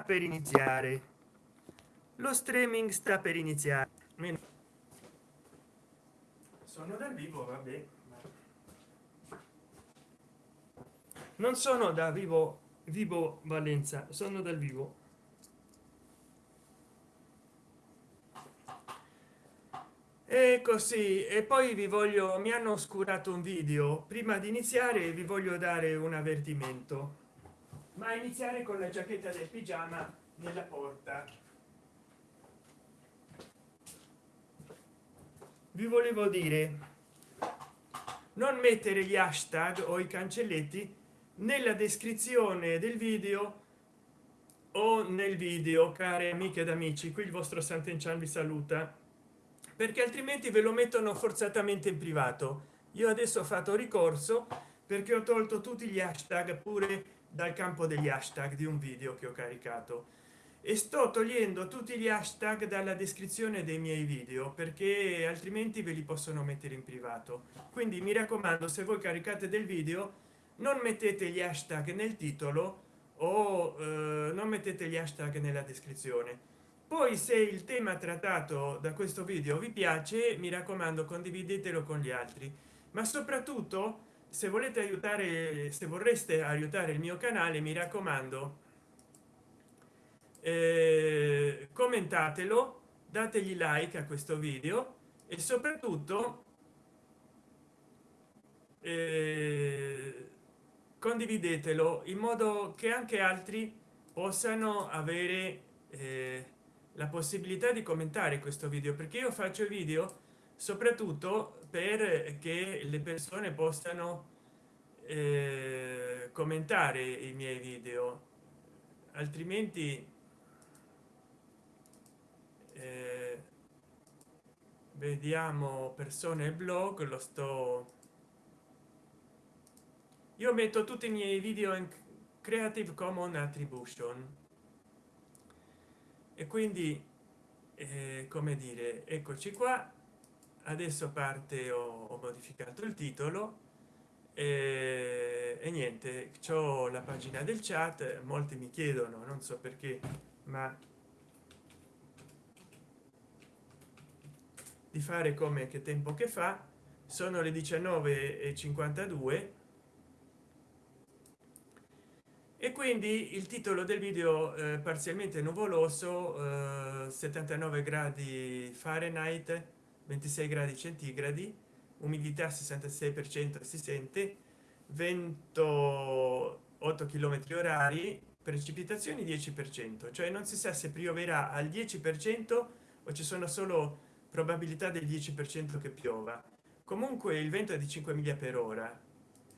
sta per iniziare. Lo streaming sta per iniziare. Sono dal vivo vabbè non sono da vivo vivo valenza sono dal vivo. E così e poi vi voglio mi hanno oscurato un video. Prima di iniziare vi voglio dare un avvertimento ma iniziare con la giacchetta del pigiama nella porta. Vi volevo dire non mettere gli hashtag o i cancelletti nella descrizione del video o nel video care amiche ed amici. Qui il vostro sant'enchan vi saluta. Perché altrimenti ve lo mettono forzatamente in privato. Io adesso ho fatto ricorso perché ho tolto tutti gli hashtag pure dal campo degli hashtag di un video che ho caricato. E sto togliendo tutti gli hashtag dalla descrizione dei miei video perché altrimenti ve li possono mettere in privato. Quindi mi raccomando se voi caricate del video non mettete gli hashtag nel titolo o eh, non mettete gli hashtag nella descrizione. Poi se il tema trattato da questo video vi piace mi raccomando condividetelo con gli altri. Ma soprattutto se volete aiutare se vorreste aiutare il mio canale mi raccomando eh, commentatelo dategli like a questo video e soprattutto eh, condividetelo in modo che anche altri possano avere eh, la possibilità di commentare questo video perché io faccio video soprattutto per che le persone possano eh, commentare i miei video. Altrimenti eh, vediamo persone blog lo sto io metto tutti i miei video in creative commons attribution. E quindi eh, come dire eccoci qua adesso parte ho, ho modificato il titolo e, e niente c'ho la pagina del chat molti mi chiedono non so perché ma di fare come che tempo che fa sono le 19 e 52 e quindi il titolo del video eh, parzialmente nuvoloso eh, 79 gradi fahrenheit 26 gradi centigradi umidità 66 per cento si sente vento 8 km orari precipitazioni 10 per cento cioè non si sa se pioverà al 10 per cento o ci sono solo probabilità del 10 per cento che piova. Comunque il vento è di 5 miglia per ora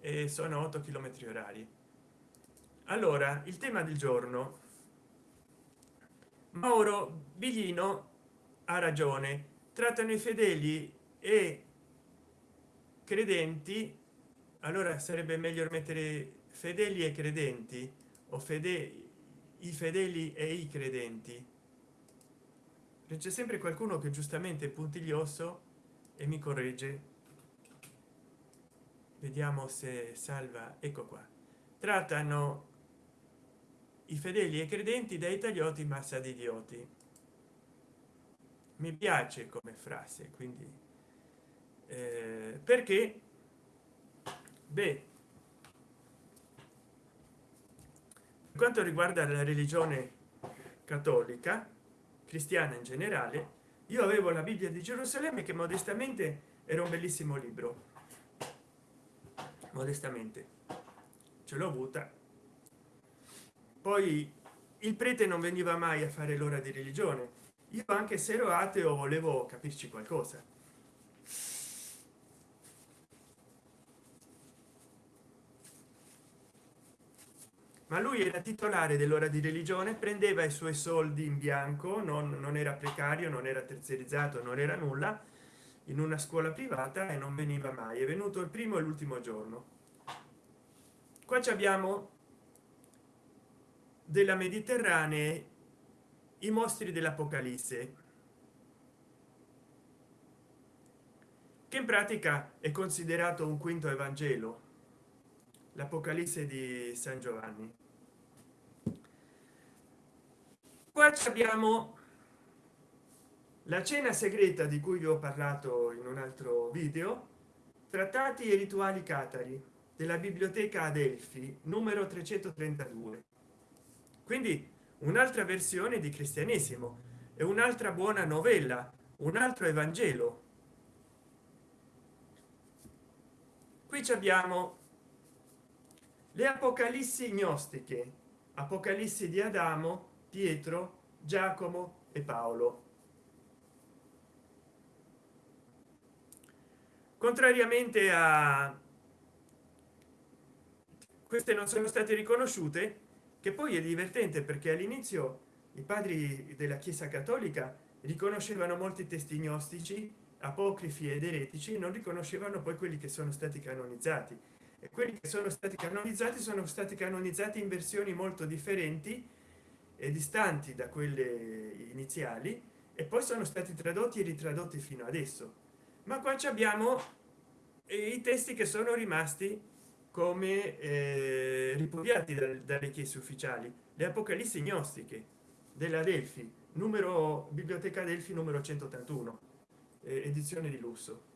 e sono 8 km orari. Allora il tema del giorno. Mauro biglino ha ragione trattano i fedeli e credenti allora sarebbe meglio mettere fedeli e credenti o fede i fedeli e i credenti. C'è sempre qualcuno che giustamente è puntiglioso e mi corregge. Vediamo se salva ecco qua. Trattano i fedeli e credenti dai taglioti massa di idioti mi piace come frase quindi eh, perché? Beh per quanto riguarda la religione cattolica cristiana in generale io avevo la bibbia di gerusalemme che modestamente era un bellissimo libro. Modestamente. Ce l'ho avuta. Poi il prete non veniva mai a fare l'ora di religione io anche se ero ateo volevo capirci qualcosa. Ma lui era titolare dell'ora di religione prendeva i suoi soldi in bianco non, non era precario non era terziarizzato non era nulla in una scuola privata e non veniva mai. È venuto il primo e l'ultimo giorno. Qua abbiamo della mediterranea i mostri dell'apocalisse. Che in pratica è considerato un quinto evangelo l'apocalisse di san giovanni. Qua abbiamo la cena segreta di cui vi ho parlato in un altro video trattati e rituali catari della biblioteca adelphi numero 332 quindi un'altra versione di cristianesimo e un'altra buona novella un altro evangelo. Qui abbiamo le apocalissi gnostiche apocalissi di adamo pietro giacomo e paolo. Contrariamente a queste non sono state riconosciute che poi è divertente perché all'inizio i padri della chiesa cattolica riconoscevano molti testi gnostici apocrifi ed eretici non riconoscevano poi quelli che sono stati canonizzati. E quelli che sono stati canonizzati sono stati canonizzati in versioni molto differenti e distanti da quelle iniziali e poi sono stati tradotti e ritradotti fino adesso. Ma qua abbiamo i testi che sono rimasti come eh, ripudiati dalle chiese ufficiali. Le apocalissi gnostiche della delfi numero biblioteca delfi numero 181 eh, edizione di lusso.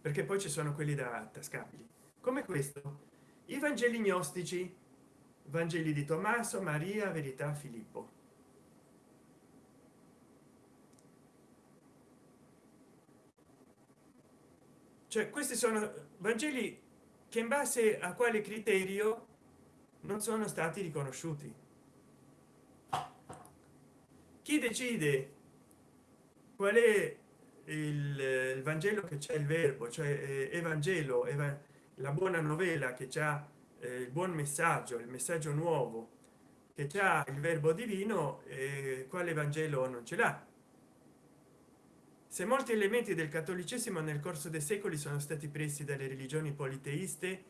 Perché poi ci sono quelli da tascabili. Come questo? I vangeli gnostici vangeli di tommaso maria verità filippo cioè questi sono vangeli che in base a quale criterio non sono stati riconosciuti. Chi decide qual è il, il vangelo che c'è il verbo cioè eh, evangelo eva, la buona novella che c'è eh, il buon messaggio il messaggio nuovo che c'è il verbo divino eh, quale vangelo non ce l'ha se molti elementi del cattolicesimo nel corso dei secoli sono stati presi dalle religioni politeiste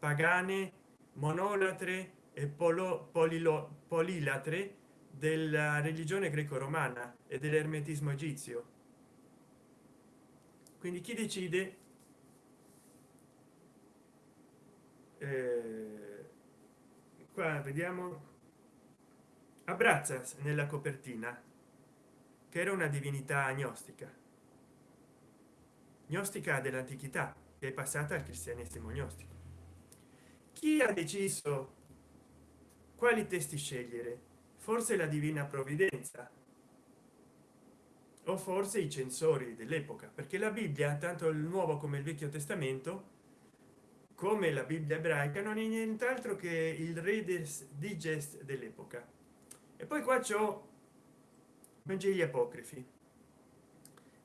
pagane monolatre e polo, polilo, polilatre della religione greco-romana e dell'ermetismo egizio. Quindi chi decide? Eh, qua vediamo. Abbrazza nella copertina che era una divinità agnostica gnostica dell'antichità che è passata al cristianesimo gnostico. Chi ha deciso quali testi scegliere? Forse la divina provvidenza? O forse i censori dell'epoca? Perché la bibbia tanto il nuovo come il vecchio testamento come la bibbia ebraica non è nient'altro che il redes digest dell'epoca. E poi qua c'ho vangeli apocrifi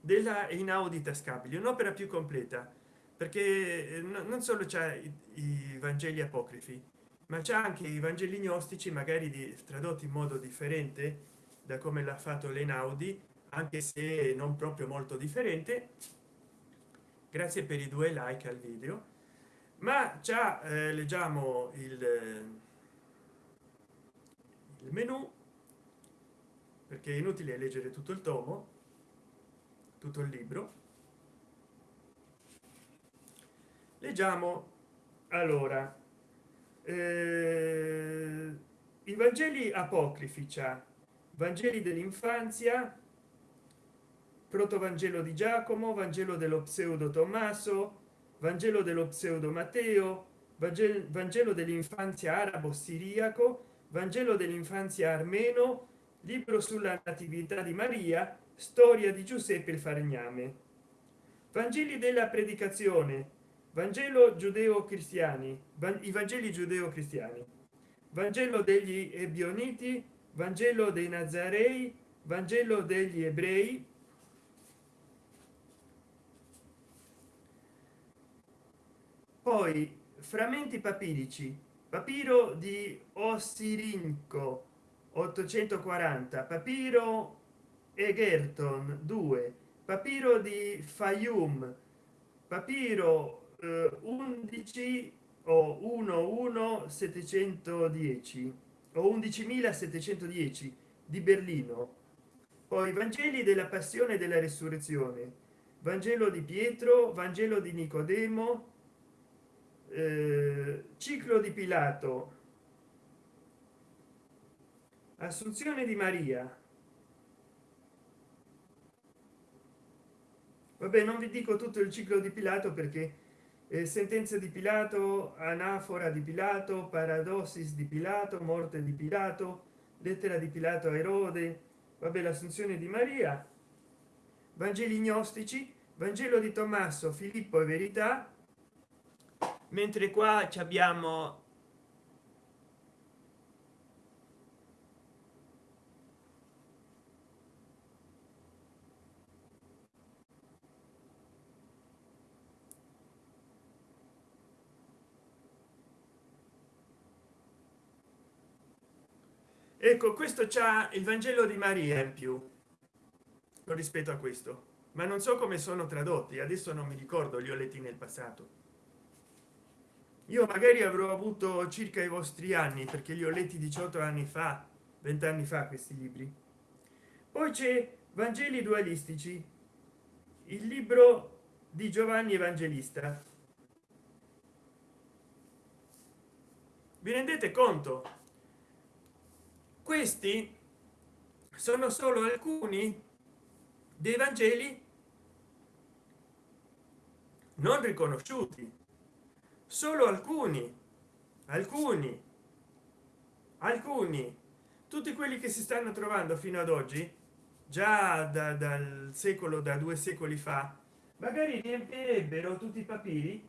della inaudita scabili un'opera più completa perché eh, non solo c'è i vangeli apocrifi ma c'è anche i vangeli gnostici magari di, tradotti in modo differente da come l'ha fatto l'enaudi anche se non proprio molto differente. Grazie per i due like al video. Ma già eh, leggiamo il, il menu perché è inutile leggere tutto il tomo tutto il libro. Leggiamo. Allora eh, i vangeli apocrifi c'è vangeli dell'infanzia protovangelo di giacomo vangelo dello pseudo tommaso vangelo dello pseudo matteo vangelo, vangelo dell'infanzia arabo siriaco vangelo dell'infanzia armeno libro sulla natività di maria storia di giuseppe il falegname. Vangeli della predicazione. Vangelo giudeo cristiani i vangeli giudeo cristiani vangelo degli ebioniti. Vangelo dei nazarei. Vangelo degli ebrei. Poi frammenti papirici. Papiro di ossirinco 840 papiro egerton 2 papiro di fayum. Papiro eh, 11 o 11 710 o 11.710 di berlino. Poi vangeli della passione della resurrezione. Vangelo di pietro vangelo di nicodemo eh, ciclo di pilato. Assunzione di maria vabbè non vi dico tutto il ciclo di pilato perché eh, sentenza di pilato anafora di pilato paradossis di pilato morte di pilato lettera di pilato a erode vabbè l'assunzione di maria vangeli gnostici vangelo di tommaso filippo e verità mentre qua ci abbiamo ecco questo c'ha il vangelo di maria in più rispetto a questo. Ma non so come sono tradotti adesso non mi ricordo li ho letti nel passato. Io magari avrò avuto circa i vostri anni perché li ho letti 18 anni fa 20 anni fa questi libri. Poi c'è vangeli dualistici il libro di giovanni evangelista. Vi rendete conto questi sono solo alcuni dei vangeli non riconosciuti. Solo alcuni alcuni alcuni tutti quelli che si stanno trovando fino ad oggi già da, dal secolo da due secoli fa magari riempirebbero tutti i papiri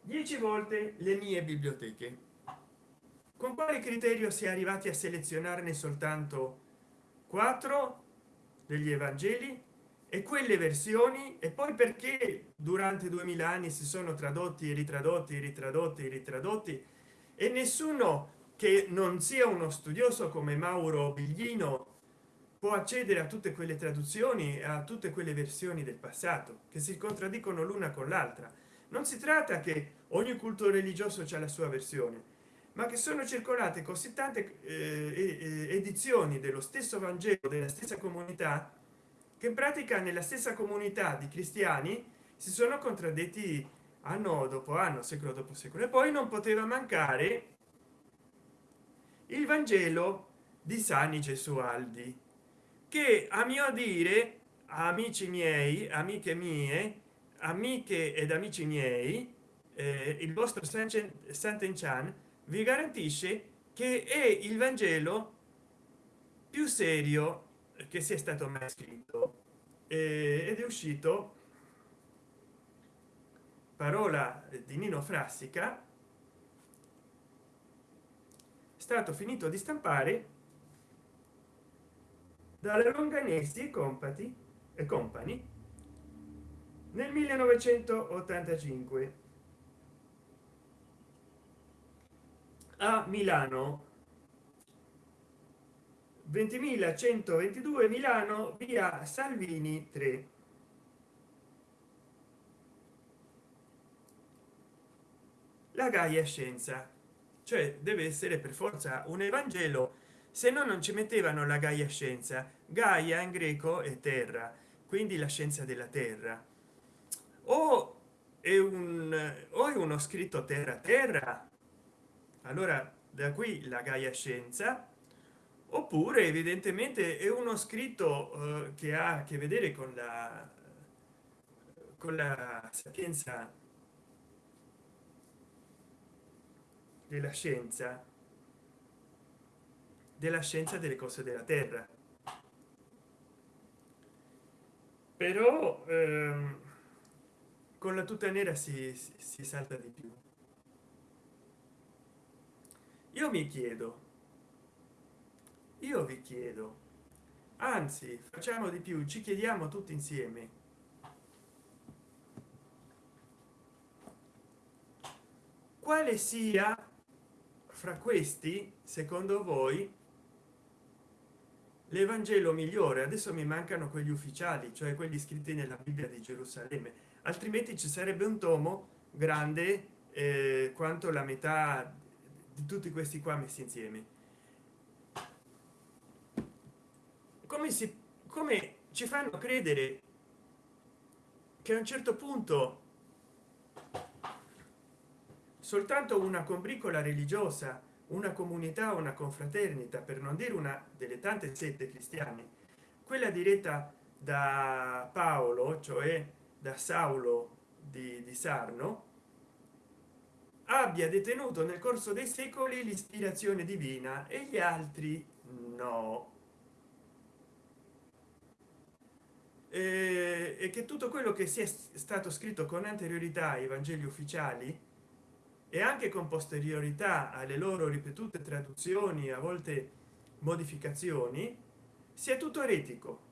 dieci volte le mie biblioteche con quale criterio si è arrivati a selezionarne soltanto quattro degli evangeli e quelle versioni? E poi perché durante 2000 anni si sono tradotti e ritradotti ritradotti ritradotti? E nessuno che non sia uno studioso come mauro biglino può accedere a tutte quelle traduzioni a tutte quelle versioni del passato che si contraddicono l'una con l'altra. Non si tratta che ogni culto religioso c'è la sua versione ma che sono circolate così tante eh, edizioni dello stesso vangelo della stessa comunità che in pratica nella stessa comunità di cristiani si sono contraddetti anno dopo anno secolo dopo secolo. E poi non poteva mancare il vangelo di sani gesualdi che a mio dire amici miei amiche mie amiche ed amici miei eh, il vostro Sant'Enchan vi garantisce che è il vangelo più serio che sia stato mai scritto. Ed è uscito parola di nino frassica stato finito di stampare dalla longanesi e compati e company nel 1985 a milano. 20.122 milano via salvini 3 la gaia scienza. Cioè deve essere per forza un evangelo se no non ci mettevano la gaia scienza. Gaia in greco è terra quindi la scienza della terra. O è un o è uno scritto terra terra allora da qui la gaia scienza oppure evidentemente è uno scritto eh, che ha a che vedere con la con la sapienza della scienza della scienza delle cose della terra. Però ehm, con la tuta nera si, si, si salta di più io mi chiedo. Io vi chiedo. Anzi facciamo di più ci chiediamo tutti insieme. Quale sia fra questi secondo voi l'evangelo migliore? Adesso mi mancano quegli ufficiali cioè quelli scritti nella bibbia di gerusalemme. Altrimenti ci sarebbe un tomo grande eh, quanto la metà tutti questi qua messi insieme. Come si come ci fanno credere che a un certo punto soltanto una combricola religiosa una comunità una confraternita per non dire una delle tante sette cristiane quella diretta da paolo cioè da saulo di, di sarno abbia detenuto nel corso dei secoli l'ispirazione divina e gli altri no. E che tutto quello che sia stato scritto con anteriorità ai vangeli ufficiali e anche con posteriorità alle loro ripetute traduzioni a volte modificazioni sia tutto eretico.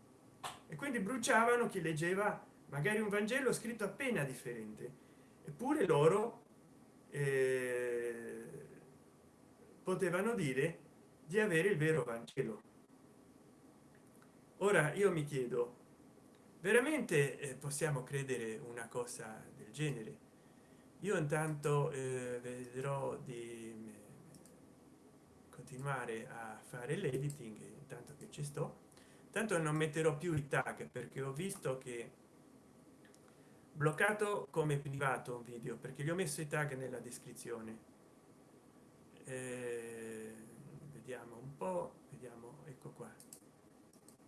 E quindi bruciavano chi leggeva magari un vangelo scritto appena differente. Eppure loro potevano dire di avere il vero vangelo. Ora io mi chiedo veramente eh, possiamo credere una cosa del genere? Io intanto eh, vedrò di continuare a fare l'editing intanto che ci sto. Tanto non metterò più i tag perché ho visto che bloccato come privato un video perché gli ho messo i tag nella descrizione. Eh, vediamo un po vediamo ecco qua.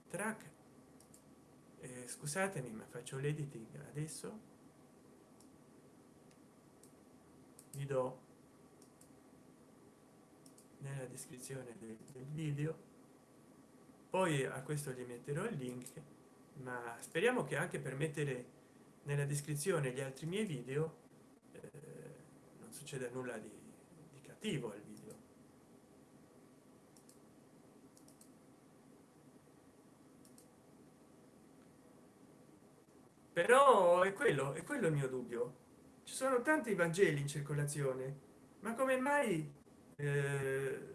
Track. Eh, scusatemi ma faccio l'editing adesso. Vi do nella descrizione del, del video. Poi a questo gli metterò il link ma speriamo che anche per mettere nella descrizione gli altri miei video eh, non succede nulla di, di cattivo al video. Però è quello è quello il mio dubbio. Ci sono tanti vangeli in circolazione ma come mai eh,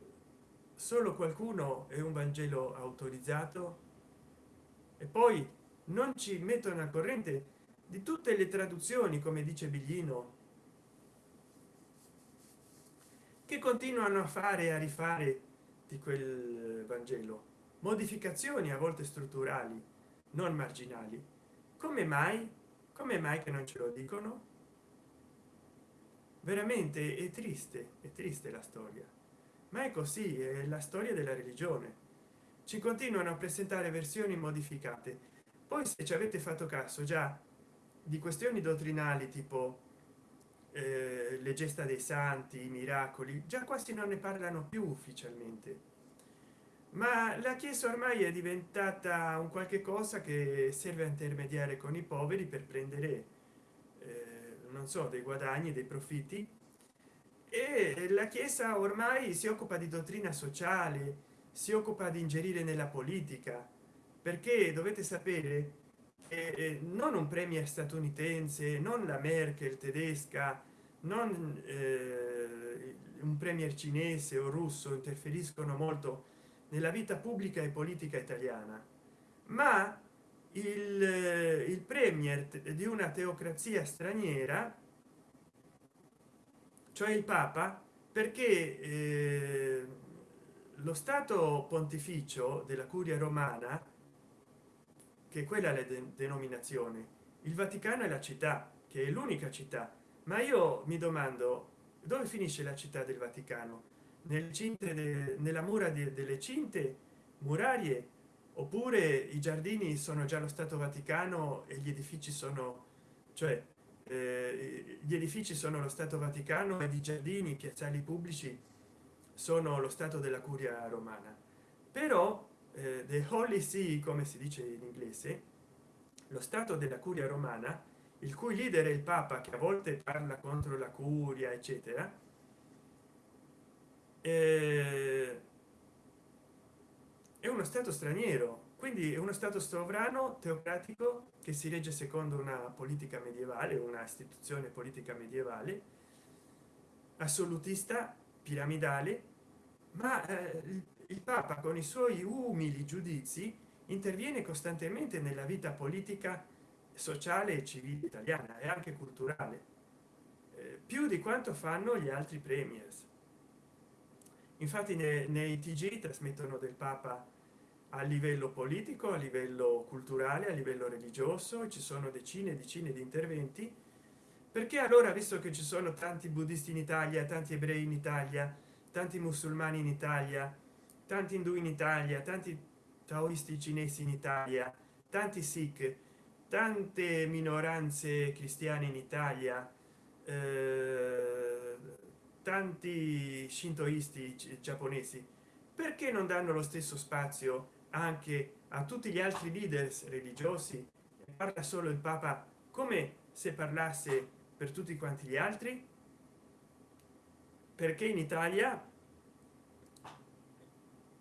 solo qualcuno è un vangelo autorizzato? E poi non ci mettono a corrente di tutte le traduzioni come dice biglino che continuano a fare a rifare di quel vangelo. Modificazioni a volte strutturali non marginali. Come mai? Come mai che non ce lo dicono? Veramente è triste è triste la storia. Ma è così è la storia della religione. Ci continuano a presentare versioni modificate. Poi se ci avete fatto caso già di questioni dottrinali tipo eh, le gesta dei santi i miracoli già quasi non ne parlano più ufficialmente. Ma la chiesa ormai è diventata un qualche cosa che serve a intermediare con i poveri per prendere eh, non so dei guadagni dei profitti. E la chiesa ormai si occupa di dottrina sociale si occupa di ingerire nella politica perché dovete sapere eh, non un premier statunitense non la merkel tedesca non eh, un premier cinese o russo interferiscono molto nella vita pubblica e politica italiana ma il, il premier di una teocrazia straniera cioè il papa perché eh, lo stato pontificio della curia romana che quella è la denominazione. Il vaticano è la città che è l'unica città. Ma io mi domando dove finisce la città del vaticano? Nel cinte de, nella mura de, delle cinte murarie? Oppure i giardini sono già lo stato vaticano e gli edifici sono cioè eh, gli edifici sono lo stato vaticano ed i giardini piazzali pubblici sono lo stato della curia romana. Però the holy see come si dice in inglese lo stato della curia romana il cui leader è il papa che a volte parla contro la curia eccetera eh, è uno stato straniero quindi è uno stato sovrano teocratico che si regge secondo una politica medievale una istituzione politica medievale assolutista piramidale ma eh, il papa con i suoi umili giudizi interviene costantemente nella vita politica sociale e civile italiana e anche culturale eh, più di quanto fanno gli altri premiers. Infatti nei, nei tg trasmettono del papa a livello politico a livello culturale a livello religioso ci sono decine e decine di interventi. Perché allora visto che ci sono tanti buddisti in italia tanti ebrei in italia tanti musulmani in italia tanti indù in italia tanti taoisti cinesi in italia tanti sikh tante minoranze cristiane in italia eh, tanti shintoisti giapponesi. Perché non danno lo stesso spazio anche a tutti gli altri leaders religiosi? Parla solo il papa come se parlasse per tutti quanti gli altri? Perché in italia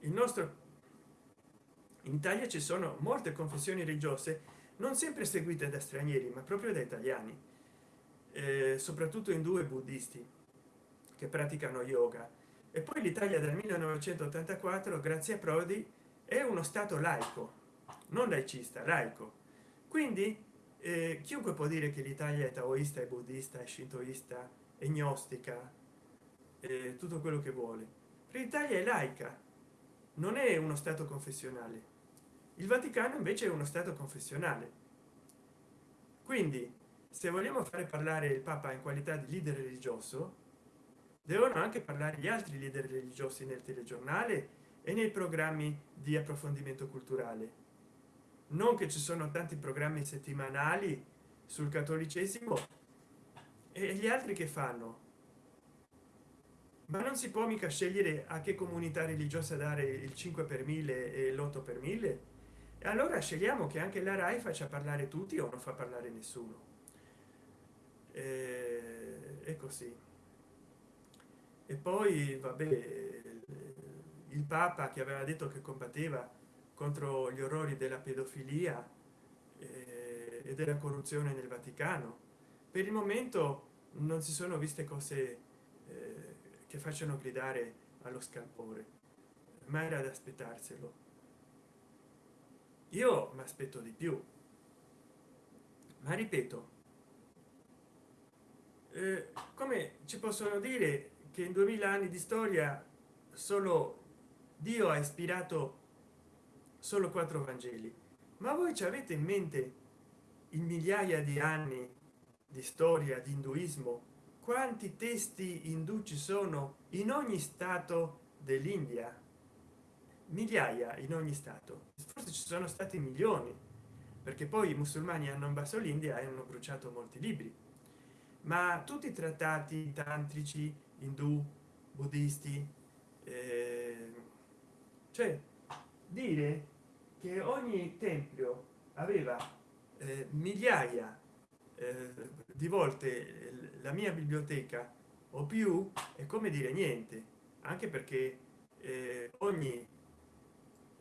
il nostro in italia ci sono molte confessioni religiose non sempre seguite da stranieri ma proprio da italiani eh, soprattutto in due buddisti che praticano yoga. E poi l'italia del 1984 grazie a prodi è uno stato laico non laicista laico. Quindi eh, chiunque può dire che l'italia è taoista e buddista e shintoista e gnostica eh, tutto quello che vuole. L'italia è laica non è uno stato confessionale. Il vaticano invece è uno stato confessionale. Quindi se vogliamo fare parlare il papa in qualità di leader religioso devono anche parlare gli altri leader religiosi nel telegiornale e nei programmi di approfondimento culturale. Non che ci sono tanti programmi settimanali sul cattolicesimo e gli altri che fanno ma non si può mica scegliere a che comunità religiosa dare il 5 per mille e l'8 per mille? E allora scegliamo che anche la rai faccia parlare tutti o non fa parlare nessuno. E, così. E poi vabbè il papa che aveva detto che combatteva contro gli orrori della pedofilia e della corruzione nel vaticano per il momento non si sono viste cose eh, che facciano gridare allo scalpore. Ma era da aspettarselo. Io mi aspetto di più. Ma ripeto eh, come ci possono dire che in 2000 anni di storia solo dio ha ispirato solo quattro vangeli? Ma voi ci avete in mente in migliaia di anni di storia di induismo quanti testi indù ci sono in ogni stato dell'india? Migliaia in ogni stato. Forse ci sono stati milioni perché poi i musulmani hanno invaso l'india e hanno bruciato molti libri. Ma tutti i trattati tantrici indù buddisti eh, cioè dire che ogni tempio aveva eh, migliaia di volte la mia biblioteca o più è come dire niente anche perché eh, ogni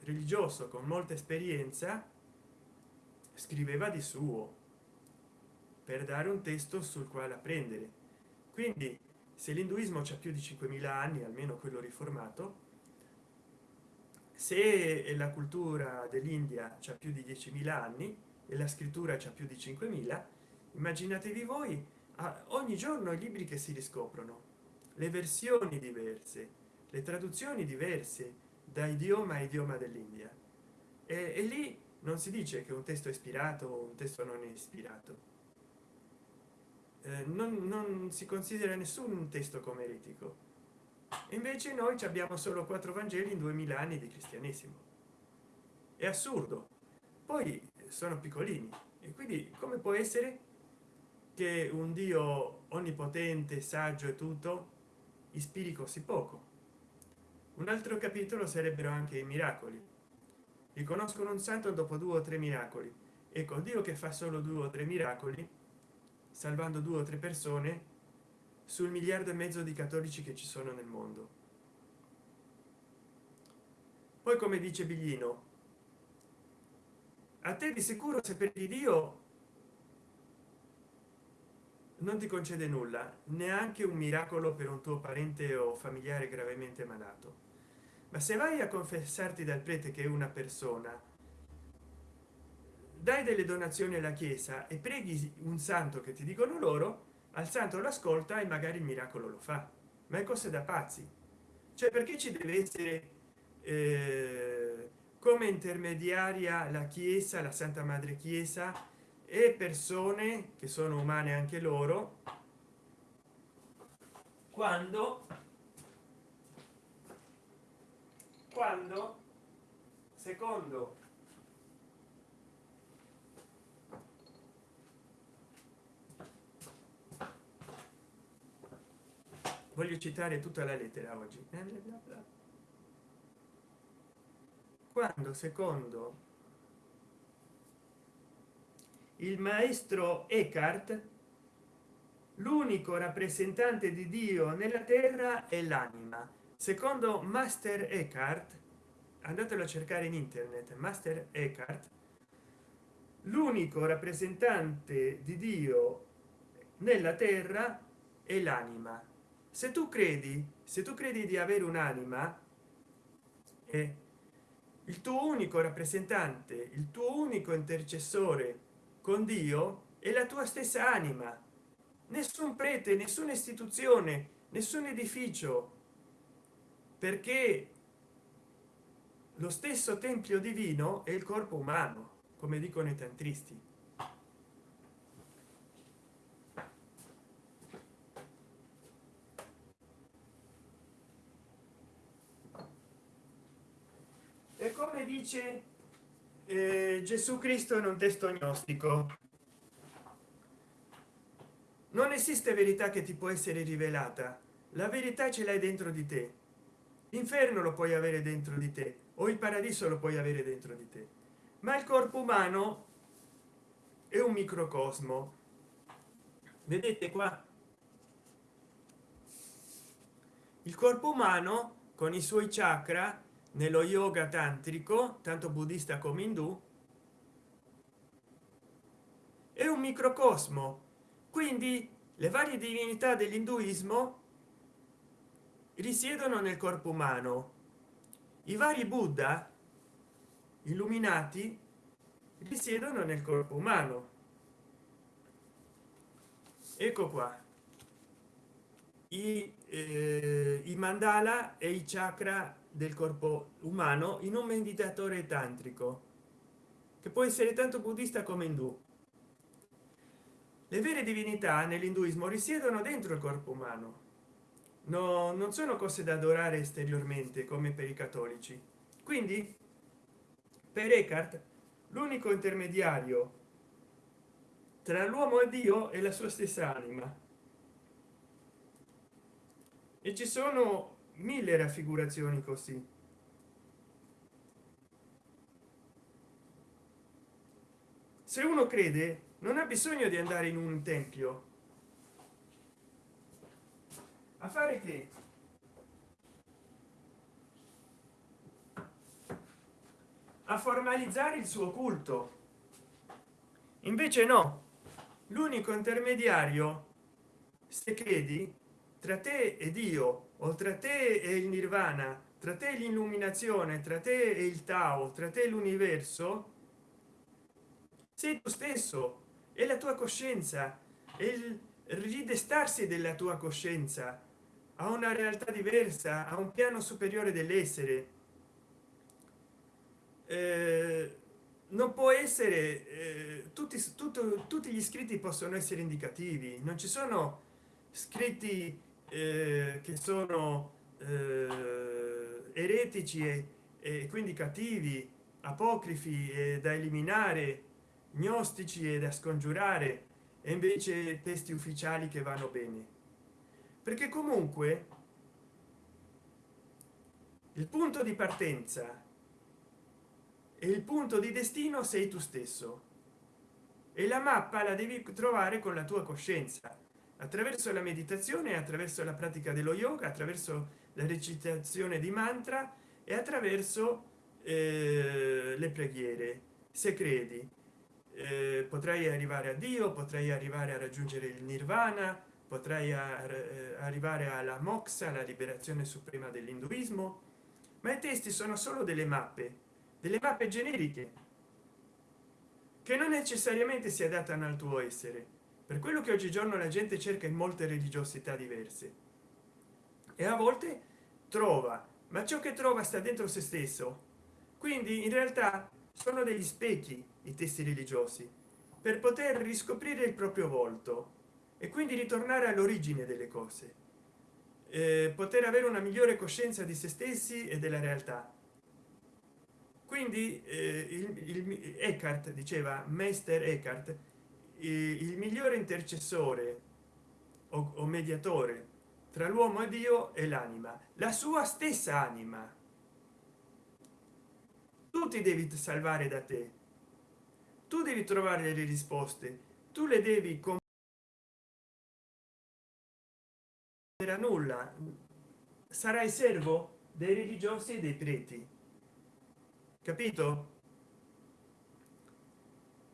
religioso con molta esperienza scriveva di suo per dare un testo sul quale apprendere. Quindi se l'induismo c'è più di 5.000 anni almeno quello riformato se la cultura dell'india c'è più di 10.000 anni e la scrittura c'è più di 5.000 immaginatevi voi ogni giorno i libri che si riscoprono le versioni diverse le traduzioni diverse da idioma a idioma dell'india. E, e, lì non si dice che un testo è ispirato o un testo non è ispirato. Eh, non, non si considera nessun testo come eretico invece noi abbiamo solo quattro vangeli in 2000 anni di cristianesimo. È assurdo. Poi sono piccolini. E quindi come può essere che un dio onnipotente saggio e tutto ispiri così poco. Un altro capitolo sarebbero anche i miracoli. Riconoscono un santo dopo due o tre miracoli ecco dio che fa solo due o tre miracoli salvando due o tre persone sul miliardo e mezzo di cattolici che ci sono nel mondo. Poi come dice biglino a te di sicuro se per dio non ti concede nulla neanche un miracolo per un tuo parente o familiare gravemente malato. Ma se vai a confessarti dal prete che è una persona dai delle donazioni alla chiesa e preghi un santo che ti dicono loro al santo l'ascolta e magari il miracolo lo fa. Ma è cose da pazzi. Cioè perché ci deve essere eh, come intermediaria la chiesa la santa madre chiesa e persone che sono umane anche loro quando quando secondo voglio citare tutta la lettera oggi. Quando secondo il maestro Eckhart l'unico rappresentante di dio nella terra è l'anima. Secondo master Eckhart andatelo a cercare in internet master Eckhart l'unico rappresentante di dio nella terra è l'anima. Se tu credi se tu credi di avere un'anima e il tuo unico rappresentante il tuo unico intercessore con dio è la tua stessa anima. Nessun prete nessuna istituzione nessun edificio. Perché lo stesso tempio divino è il corpo umano come dicono i tantristi. E come dice eh, gesù cristo in un testo gnostico. Non esiste verità che ti può essere rivelata. La verità ce l'hai dentro di te. L'inferno lo puoi avere dentro di te o il paradiso lo puoi avere dentro di te. Ma il corpo umano è un microcosmo. Vedete qua? Il corpo umano con i suoi chakra nello yoga tantrico tanto buddista come indù è un microcosmo. Quindi le varie divinità dell'induismo risiedono nel corpo umano. I vari buddha illuminati risiedono nel corpo umano. Ecco qua. I, eh, i mandala e i chakra del corpo umano in un meditatore tantrico che può essere tanto buddista come indù. Le vere divinità nell'induismo risiedono dentro il corpo umano. No non sono cose da adorare esteriormente come per i cattolici. Quindi per Eckhart l'unico intermediario tra l'uomo e dio è la sua stessa anima. E ci sono mille raffigurazioni così. Se uno crede non ha bisogno di andare in un tempio. A fare che? A formalizzare il suo culto. Invece no. L'unico intermediario se credi tra te e dio o tra te e il nirvana tra te l'illuminazione tra te e il tao tra te l'universo sei tu stesso e la tua coscienza e il ridestarsi della tua coscienza a una realtà diversa a un piano superiore dell'essere. Eh, non può essere eh, tutti tutto, tutti gli scritti possono essere indicativi non ci sono scritti eh, che sono eh, eretici e, e, quindi cattivi apocrifi e da eliminare gnostici e da scongiurare e invece testi ufficiali che vanno bene. Perché comunque il punto di partenza e il punto di destino sei tu stesso. E la mappa la devi trovare con la tua coscienza attraverso la meditazione attraverso la pratica dello yoga attraverso la recitazione di mantra e attraverso eh, le preghiere se credi eh, potrai arrivare a dio potrai arrivare a raggiungere il nirvana potrei eh, arrivare alla moxa la liberazione suprema dell'induismo ma i testi sono solo delle mappe delle mappe generiche che non necessariamente si adattano al tuo essere per quello che oggigiorno la gente cerca in molte religiosità diverse. E a volte trova ma ciò che trova sta dentro se stesso. Quindi in realtà sono degli specchi i testi religiosi per poter riscoprire il proprio volto e quindi ritornare all'origine delle cose. Eh, poter avere una migliore coscienza di se stessi e della realtà. Quindi eh, il, il Eckhart diceva Meister Eckhart il migliore intercessore o, mediatore tra l'uomo e dio e l'anima la sua stessa anima. Tu ti devi salvare da te. Tu devi trovare le risposte. Tu le devi era nulla. Sarai servo dei religiosi e dei preti. Capito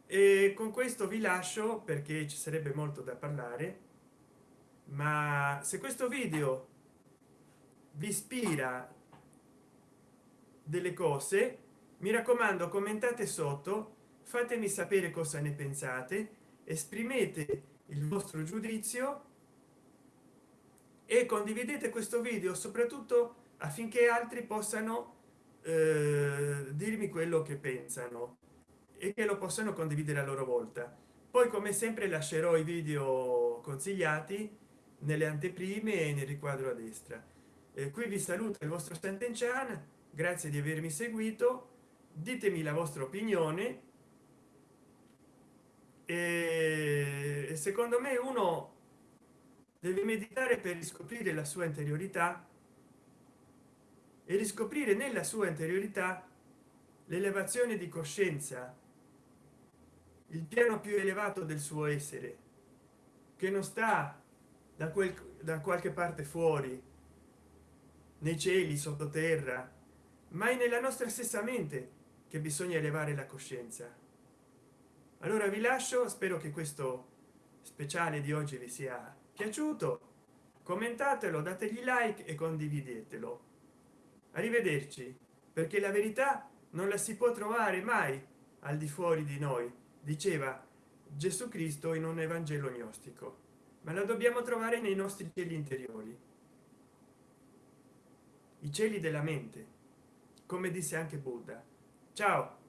e con questo vi lascio perché ci sarebbe molto da parlare ma se questo video vi ispira delle cose mi raccomando commentate sotto fatemi sapere cosa ne pensate esprimete il vostro giudizio e condividete questo video soprattutto affinché altri possano eh, dirmi quello che pensano e che lo possano condividere a loro volta. Poi come sempre lascerò i video consigliati nelle anteprime e nel riquadro a destra. Eh, qui vi saluta il vostro Sant'Enchan grazie di avermi seguito. Ditemi la vostra opinione. E secondo me uno deve meditare per riscoprire la sua interiorità e riscoprire nella sua interiorità l'elevazione di coscienza il piano più elevato del suo essere che non sta da quel da qualche parte fuori nei cieli sottoterra ma è nella nostra stessa mente che bisogna elevare la coscienza. Allora vi lascio spero che questo speciale di oggi vi sia piaciuto. Commentatelo dategli like e condividetelo. Arrivederci perché la verità non la si può trovare mai al di fuori di noi diceva gesù cristo in un evangelo gnostico ma la dobbiamo trovare nei nostri cieli interiori. I cieli della mente come disse anche buddha. Ciao